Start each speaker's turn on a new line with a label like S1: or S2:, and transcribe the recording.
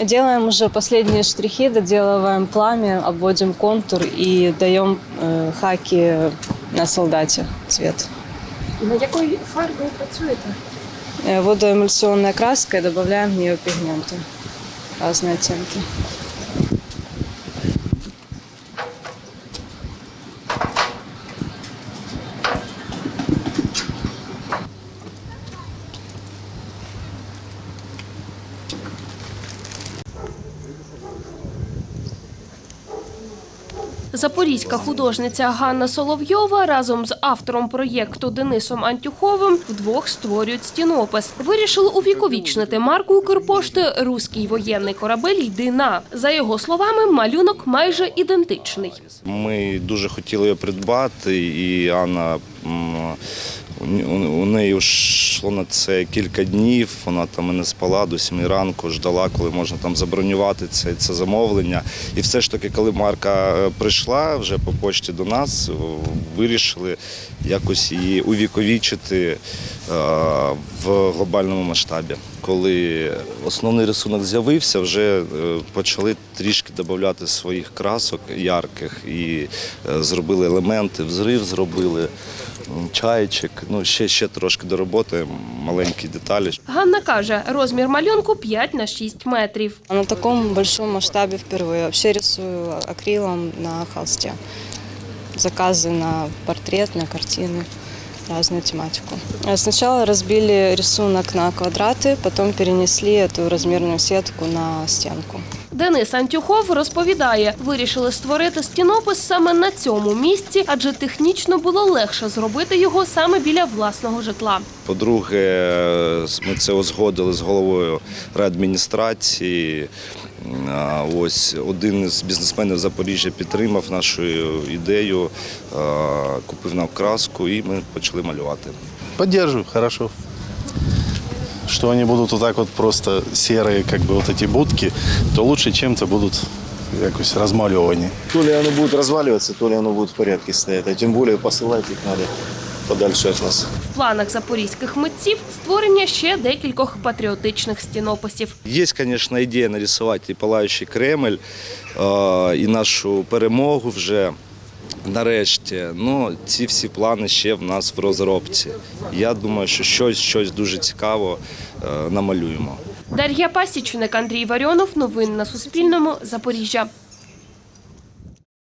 S1: Делаем уже последние штрихи, доделываем пламя, обводим контур и даем э, хаки на солдате цвет.
S2: На якої фарбою працюєте?
S1: Э, водоэмульсионная краска и добавляем в нее пигменты. Разные оттенки.
S2: Запорізька художниця Ганна Соловйова разом з автором проєкту Денисом Антюховим вдвох створюють стінопис. Вирішили увіковічнити марку Укрпошти Руський воєнний корабель Дина. За його словами, малюнок майже ідентичний.
S3: Ми дуже хотіли його придбати, і Анна у- неї йшло на це кілька днів. Вона там не спала до сіми ранку, ждала, коли можна там забронювати це, це замовлення. І все ж таки, коли Марка е, прийшла вже по почті до нас, вирішили якось її увіковічити е, в глобальному масштабі. Коли основний рисунок з'явився, вже е, почали трішки додати своїх красок ярких і зробили елементи, взрив зробили, чайчик. Ну, ще, ще трошки до роботи, маленькі деталі.
S2: Ганна каже, розмір малюнку 5 на 6 метрів.
S1: А на таком большом масштабе впервые. Вообще рисую акрилом на холсте. Заказы на портрет, на картины, разную тематику. Э, Сначала разбили рисунок на квадраты, потом перенесли эту размерную сетку на стенку.
S2: Денис Антюхов розповідає, вирішили створити стінопис саме на цьому місці, адже технічно було легше зробити його саме біля власного житла.
S3: По-друге, е, ми це узгодили з головою райадміністрації. А, Ось один із бізнесменів Запоріжжя підтримав нашу ідею, е, купив нам краску і ми почали малювати.
S4: Поддерживаю, хорошо. Что они будут вот так вот просто серые, как бы вот эти будки, то лучше чем-то будут якось размалеваны.
S5: То ли оно будет разваливаться, то ли оно будет в порядке стоять. А тем более посылать их надо подальше от нас.
S2: В планах запорізьких митців створення ще декількох патріотичних стінописів.
S3: Є, звісно, ідея нарисувати і палаючий Кремль, і нашу перемогу вже нарешті. Ну, ці всі плани ще в нас в розробці. Я думаю, що щось, щось дуже цікаво е, намалюємо.
S2: Дар'я Пасічник, Андрій Варіонов. Новини на Суспільному. Запоріжжя.